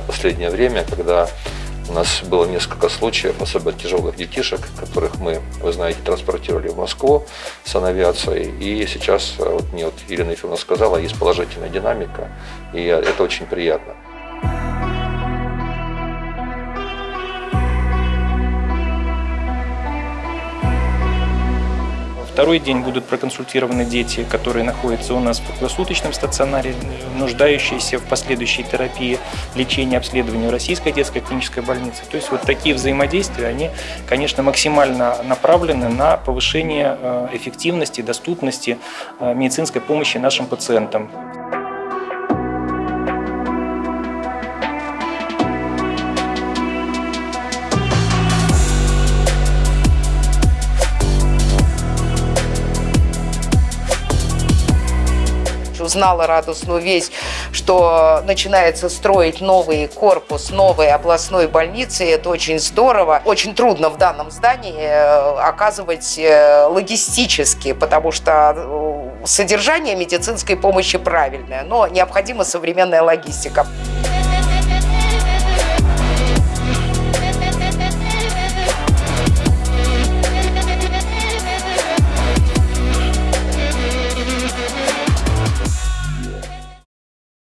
последнее время, когда у нас было несколько случаев, особенно тяжелых детишек, которых мы, вы знаете, транспортировали в Москву с авиацией. И сейчас, вот мне вот Ирина Ефимовна сказала, есть положительная динамика, и это очень приятно. Второй день будут проконсультированы дети, которые находятся у нас в круглосуточном стационаре, нуждающиеся в последующей терапии, лечении, обследовании в Российской детской клинической больнице. То есть вот такие взаимодействия, они, конечно, максимально направлены на повышение э, эффективности, доступности э, медицинской помощи нашим пациентам. Узнала радостную весть, что начинается строить новый корпус новой областной больницы. Это очень здорово. Очень трудно в данном здании э, оказывать э, логистически, потому что э, содержание медицинской помощи правильное, но необходима современная логистика.